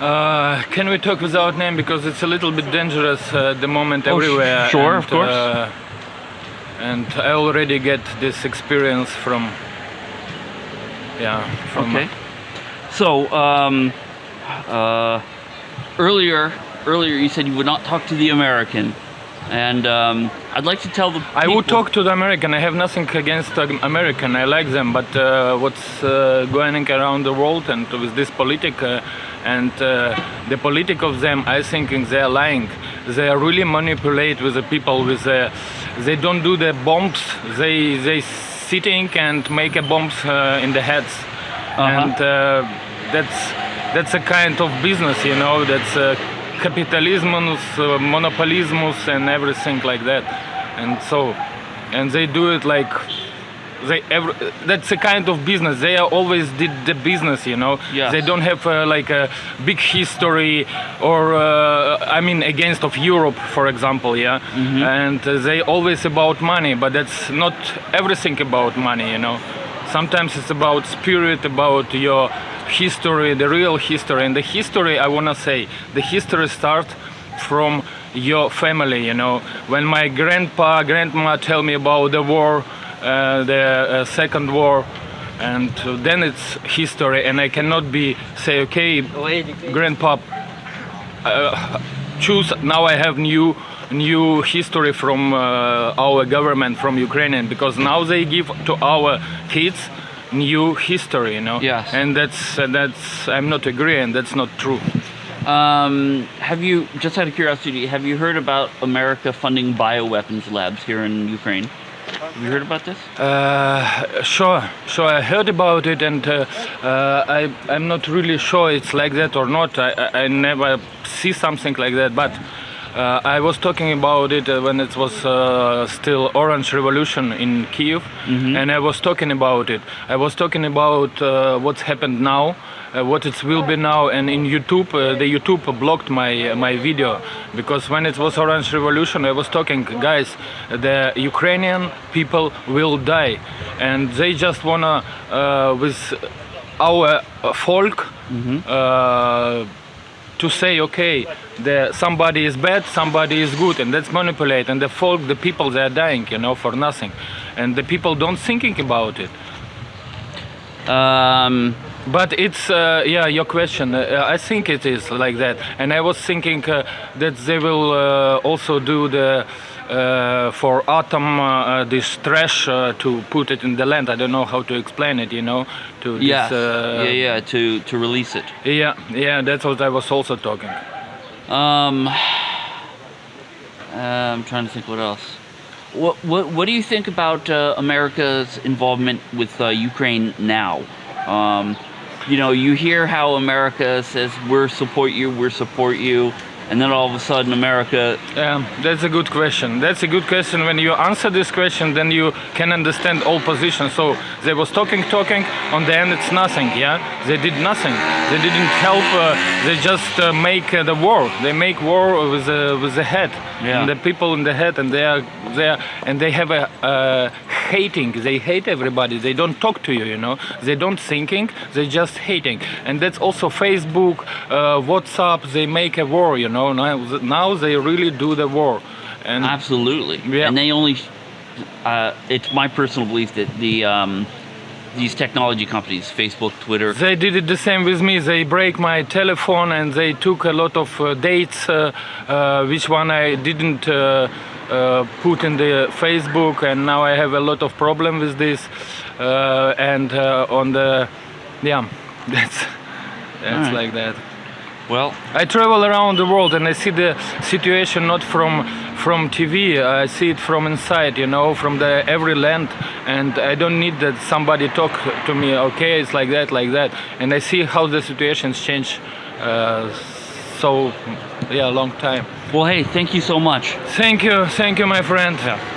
Uh, can we talk without name because it's a little bit dangerous uh, at the moment Oh, everywhere. sure, and, of course. uh, and I already get this experience from, yeah, from. Okay. So, um, uh, earlier, earlier you said you would not talk to the American, and um, I'd like to tell the. I would talk to the American. I have nothing against American. I like them, but uh, what's uh, going around the world and with this politic uh, and uh, the politic of them, I think they're lying. They really manipulate with the people. With the, they don't do the bombs. They they sitting and make a bombs uh, in the heads, and uh, that's that's a kind of business, you know. That's uh, capitalism, uh, monopolism, and everything like that. And so, and they do it like they every, that's a kind of business. They are always did the business, you know. Yes. They don't have uh, like a big history or uh, I mean against of Europe, for example, yeah. mm -hmm. And uh, they always about money, but that's not everything about money, you know. Sometimes it's about spirit, about your history, the real history. And the history, I wanna say, the history starts from your family, you know. When my grandpa, grandma tell me about the war, uh, the uh, second war, and uh, then it's history, and I cannot be say, okay, grandpa, uh, choose now I have new new history from uh, our government from Ukrainian because now they give to our kids new history you know Yes. and that's uh, that's I'm not agreeing that's not true Um, have you, just out of curiosity, have you heard about America funding bioweapons labs here in Ukraine? Have you heard about this? Uh, sure, sure. I heard about it, and uh, uh, I, I'm not really sure it's like that or not. I, I, I never see something like that, but uh, I was talking about it uh, when it was uh, still Orange Revolution in Kiev, and I was talking about it. I was talking about uh, what's happened now. Uh, what it will be now and in YouTube uh, the YouTube blocked my my video because when it was Orange Revolution I was talking guys the Ukrainian people will die and they just wanna with our folk uh, to say okay the somebody is bad somebody is good and that's manipulate and the folk the people they are dying you know for nothing. And the people don't thinking about it. Um, but it's uh, yeah your question. Uh, I think it is like that, and I was thinking uh, that they will uh, also do the uh, for autumn uh, this trash uh, to put it in the land. I don't know how to explain it. You know, to yeah, this, uh, yeah, yeah, to, to release it. yeah, yeah. That's what I was also talking. Um, uh, I'm trying to think what else. What, what, what do you think about uh, America's involvement with uh, Ukraine now? Um, you know, you hear how America says, we're support you, we're support you, and then all of a sudden America, Yeah, that's a good question. That's a good question. When you answer this question, then you can understand all positions. So they was talking, talking. On the end, it's nothing. Yeah, they did nothing. They didn't help. Uh, they just uh, make uh, the war. They make war with the with the head Yeah. and the people in the head, and they are there, and they have a uh, hating. They hate everybody. They don't talk to you. You know, they don't thinking. They just hating. And that's also Facebook, uh, WhatsApp. They make a war. You know, now now they really do the war. And absolutely. Yeah. And they only, uh, it's my personal belief that the, um, these technology companies, Facebook, Twitter, They did it the same with me. They break my telephone and they took a lot of uh, dates, uh, uh, which one I didn't uh, uh, put in the Facebook, and now I have a lot of problem with this. Uh, and uh, on the, yeah, that's that's Alright. like that. Well, I travel around the world and I see the situation not from from TV. I see it from inside, you know, from the every land, and I don't need that somebody talk to me. Okay, it's like that, like that, and I see how the situations change. Uh, so, yeah, long time. well, hey, thank you so much. Thank you, thank you, my friend. Yeah.